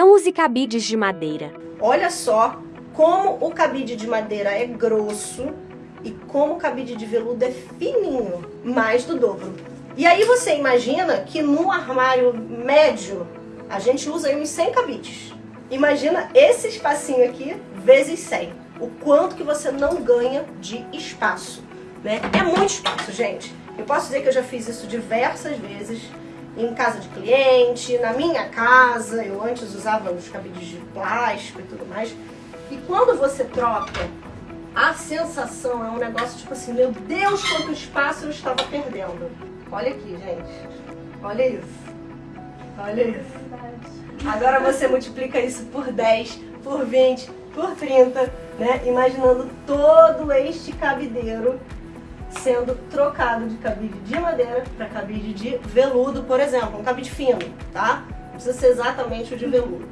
Não use cabides de madeira. Olha só como o cabide de madeira é grosso e como o cabide de veludo é fininho, mais do dobro. E aí você imagina que no armário médio a gente usa aí uns 100 cabides. Imagina esse espacinho aqui vezes 100. O quanto que você não ganha de espaço. Né? É muito espaço, gente. Eu posso dizer que eu já fiz isso diversas vezes em casa de cliente, na minha casa. Eu antes usava os cabides de plástico e tudo mais. E quando você troca, a sensação é um negócio tipo assim, meu Deus, quanto espaço eu estava perdendo. Olha aqui, gente. Olha isso. Olha isso. Agora você multiplica isso por 10, por 20, por 30, né? Imaginando todo este cabideiro sendo trocado de cabide de madeira para cabide de veludo, por exemplo, um cabide fino, tá? Não precisa ser exatamente o de veludo.